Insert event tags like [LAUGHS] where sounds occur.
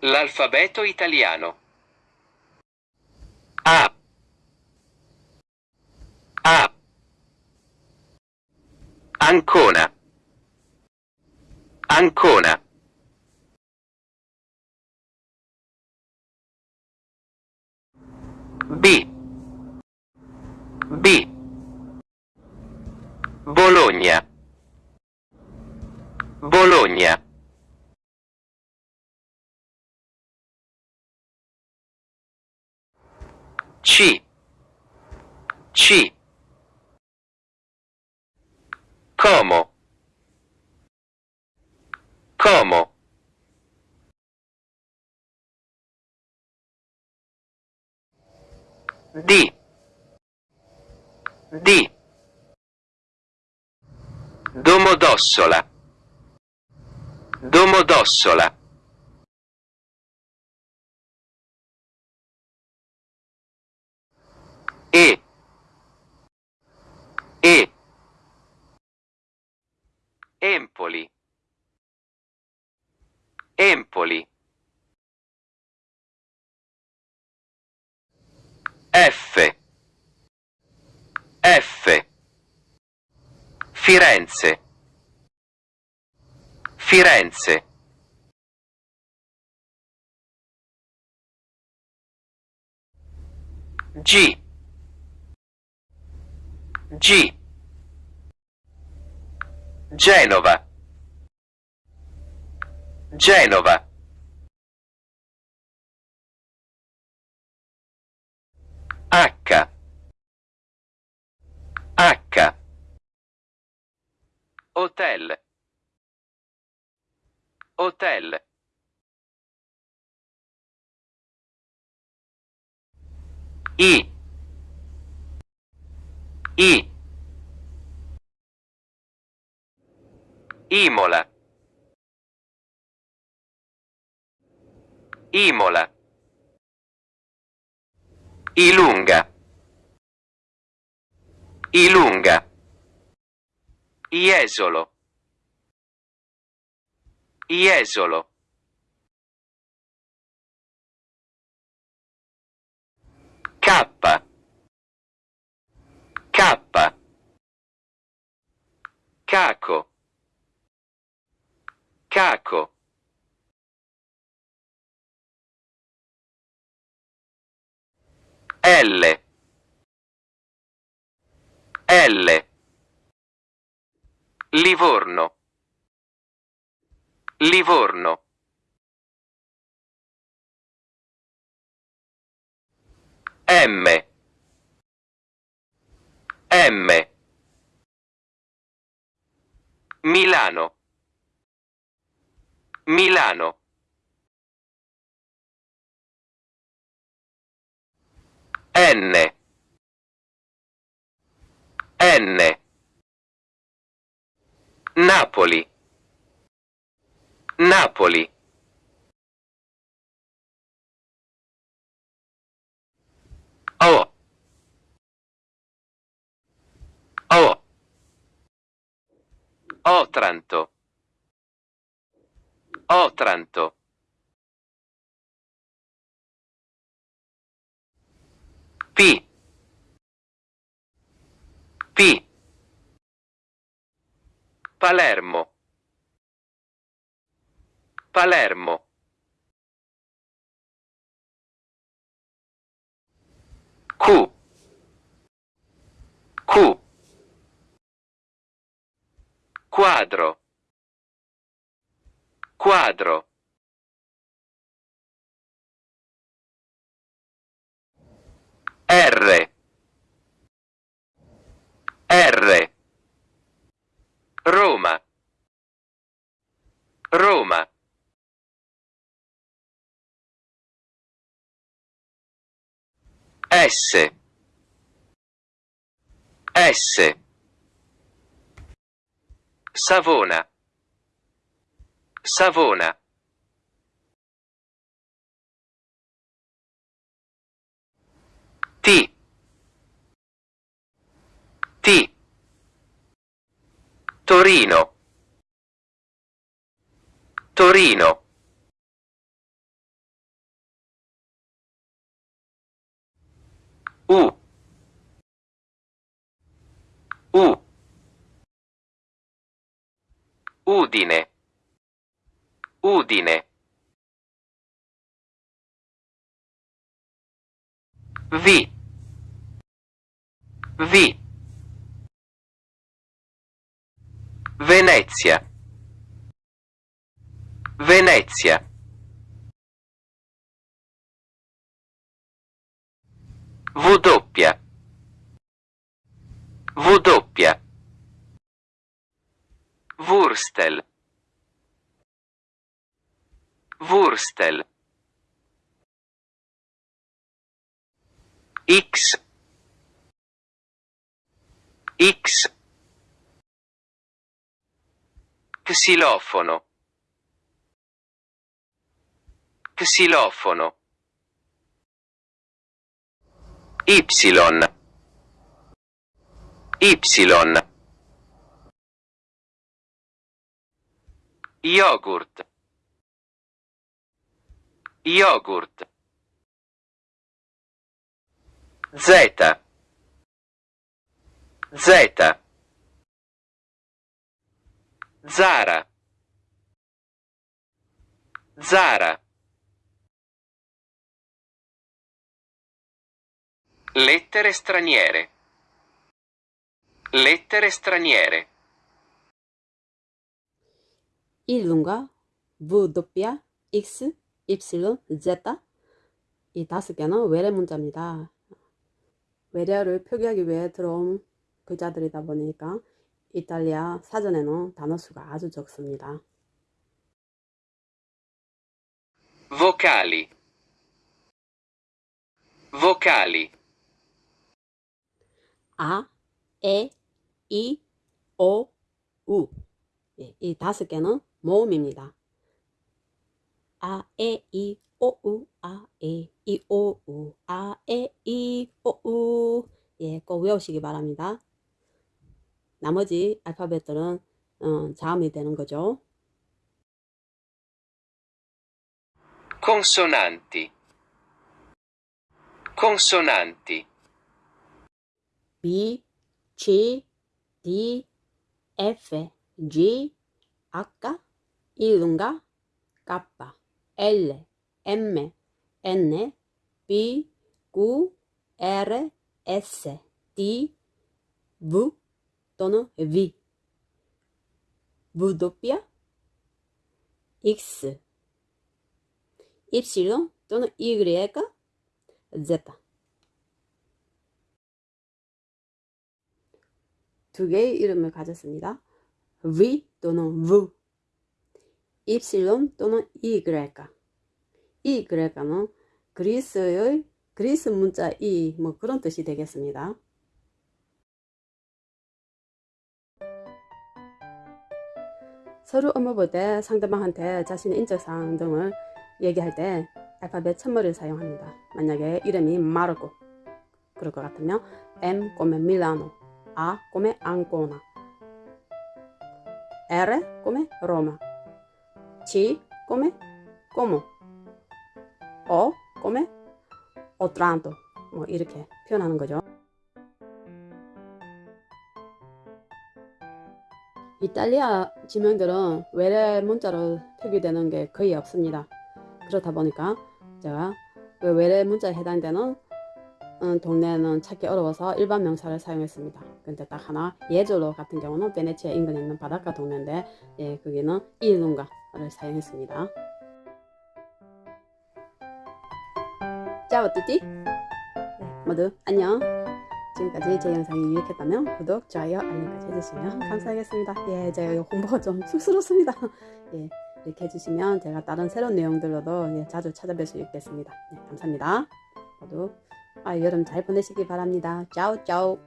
L'alfabeto italiano. A. A. Ancona. Ancona. B. B. Bologna. Bologna. C. C. Como. Como. D. D. Domodossola. Domodossola. E. E. Empoli. Empoli. F. F. Firenze. Firenze. G. G. Genova. Genova. H. H. Hotel. Hotel. I. I. Imola. Imola. Ilunga. Ilunga. Iesolo. Iesolo. Caco. Caco. L. L. Livorno. Livorno. M. M. Milano. Milano. N. N. Napoli. Napoli. Otranto. Otranto. P. P. Palermo. Palermo. Q. Q. Quadro. Quadro. R. R. Roma. Roma. S. S. Savona. Savona. T. T. Torino. Torino. U. U. Udine. Udine. V V Venezia. Venezia. W doppia W doppia Wurstel. Wurstel. X. X. Xilofono. Xilofono. Y. Y Yogurt. Yogurt. Z Z Zara. Zara. Lettere straniere. Lettere straniere 이름과 V, 도피아, X, Y, Z 이 다섯 개는 외래 문자입니다. 외래어를 표기하기 위해 들어온 글자들이다 보니까 이탈리아 사전에는 단어 수가 아주 적습니다. Vocali Vocali 아, 에, 이, 오, 우. 예, 이 다섯 개는 모음입니다. 아, 에, 이, 오, 우, 아, 에, 이, 오, 우, 아, 에, 이, 오, 우. 예, 꼭 외우시기 바랍니다. 나머지 알파벳들은 어, 자음이 되는 거죠. Consonanti Consonanti B, C, D, F, G, H, 이lunga, K, L, M, N, P, Q, R, S, T, V 또는 V, 도피아, X, Y 또는 Y, Z 두 개의 이름을 가졌습니다. V 또는 V, Y 또는 Y. Y는 그리스의 그리스 문자 E 뭐 그런 뜻이 되겠습니다. 서류 업무 볼 때 상대방한테 자신의 인적사항 등을 얘기할 때 알파벳 첫머리를 사용합니다. 만약에 이름이 마르코 그럴 것 같으면 M come Milano A come Ancona R come Roma C come? Como? O? Come? Otranto. 뭐 이렇게 표현하는 거죠. 이탈리아 지명들은 외래 문자로 표기되는 게 거의 없습니다. 그렇다 보니까 제가 그 외래 문자에 해당되는 음, 동네는 찾기 어려워서 일반 명사를 사용했습니다. 근데 딱 하나 예절로 같은 경우는 베네치아 인근에 있는 바닷가 동네인데 예, 거기는 이lunga 를 사용했습니다. 짜오 뚜띠 네, 모두 안녕 지금까지 제 영상이 유익했다면 구독, 좋아요, 알림까지 해주시면 감사하겠습니다. 예, 제가 홍보가 좀 [LAUGHS] 쑥스럽습니다. 예, 이렇게 해주시면 제가 다른 새로운 내용들로도 예, 자주 찾아뵐 수 있겠습니다. 네, 감사합니다. 모두 아, 여름 잘 보내시기 바랍니다. 짜오 짜오